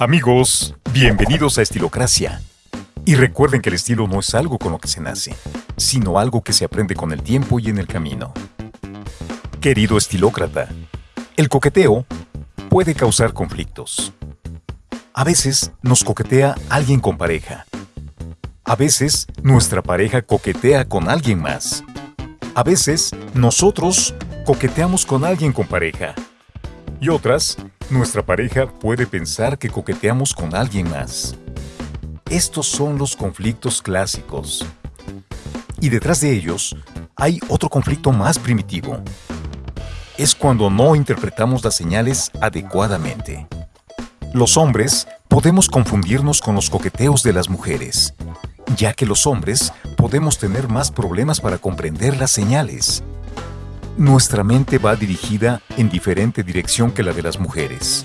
Amigos, bienvenidos a Estilocracia. Y recuerden que el estilo no es algo con lo que se nace, sino algo que se aprende con el tiempo y en el camino. Querido estilócrata, el coqueteo puede causar conflictos. A veces nos coquetea alguien con pareja. A veces nuestra pareja coquetea con alguien más. A veces nosotros coqueteamos con alguien con pareja. Y otras, nuestra pareja puede pensar que coqueteamos con alguien más. Estos son los conflictos clásicos. Y detrás de ellos hay otro conflicto más primitivo. Es cuando no interpretamos las señales adecuadamente. Los hombres podemos confundirnos con los coqueteos de las mujeres, ya que los hombres podemos tener más problemas para comprender las señales. Nuestra mente va dirigida en diferente dirección que la de las mujeres.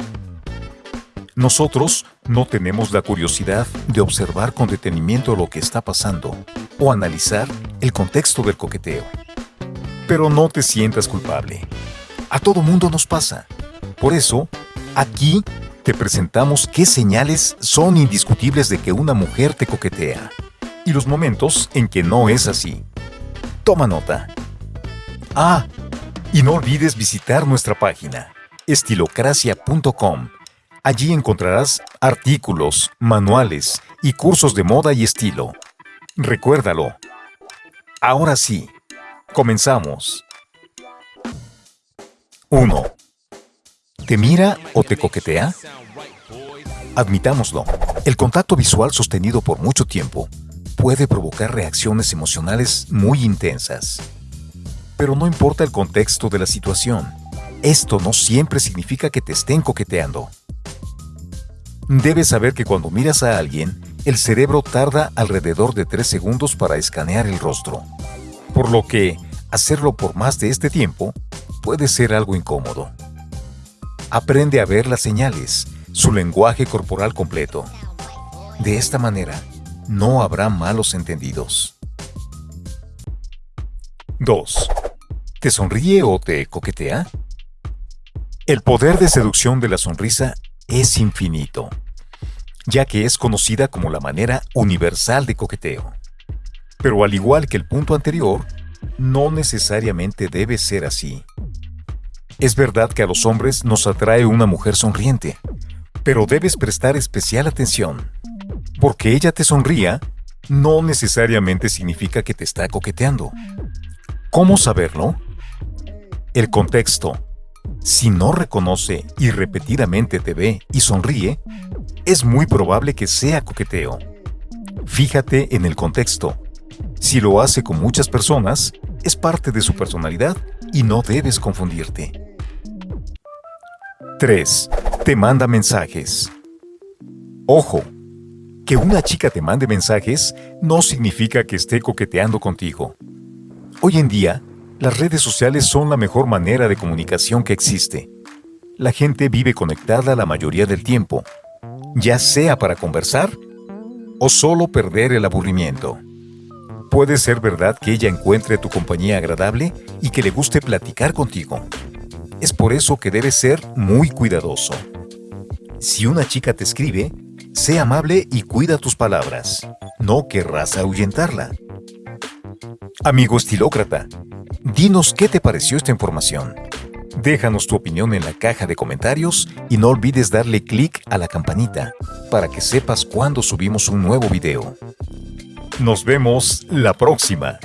Nosotros no tenemos la curiosidad de observar con detenimiento lo que está pasando o analizar el contexto del coqueteo. Pero no te sientas culpable. A todo mundo nos pasa. Por eso, aquí te presentamos qué señales son indiscutibles de que una mujer te coquetea y los momentos en que no es así. Toma nota. Ah, y no olvides visitar nuestra página estilocracia.com Allí encontrarás artículos, manuales y cursos de moda y estilo. Recuérdalo. Ahora sí, comenzamos. 1. ¿Te mira o te coquetea? Admitámoslo, el contacto visual sostenido por mucho tiempo puede provocar reacciones emocionales muy intensas. Pero no importa el contexto de la situación, esto no siempre significa que te estén coqueteando. Debes saber que cuando miras a alguien, el cerebro tarda alrededor de 3 segundos para escanear el rostro. Por lo que, hacerlo por más de este tiempo puede ser algo incómodo. Aprende a ver las señales, su lenguaje corporal completo. De esta manera, no habrá malos entendidos. 2. ¿Te sonríe o te coquetea? El poder de seducción de la sonrisa es infinito, ya que es conocida como la manera universal de coqueteo. Pero al igual que el punto anterior, no necesariamente debe ser así. Es verdad que a los hombres nos atrae una mujer sonriente, pero debes prestar especial atención. Porque ella te sonría, no necesariamente significa que te está coqueteando. ¿Cómo saberlo? El contexto, si no reconoce y repetidamente te ve y sonríe, es muy probable que sea coqueteo. Fíjate en el contexto. Si lo hace con muchas personas, es parte de su personalidad y no debes confundirte. 3. Te manda mensajes. Ojo, que una chica te mande mensajes no significa que esté coqueteando contigo. Hoy en día, las redes sociales son la mejor manera de comunicación que existe. La gente vive conectada la mayoría del tiempo, ya sea para conversar o solo perder el aburrimiento. Puede ser verdad que ella encuentre tu compañía agradable y que le guste platicar contigo. Es por eso que debes ser muy cuidadoso. Si una chica te escribe, sé amable y cuida tus palabras. No querrás ahuyentarla. Amigo estilócrata, Dinos qué te pareció esta información. Déjanos tu opinión en la caja de comentarios y no olvides darle clic a la campanita para que sepas cuando subimos un nuevo video. Nos vemos la próxima.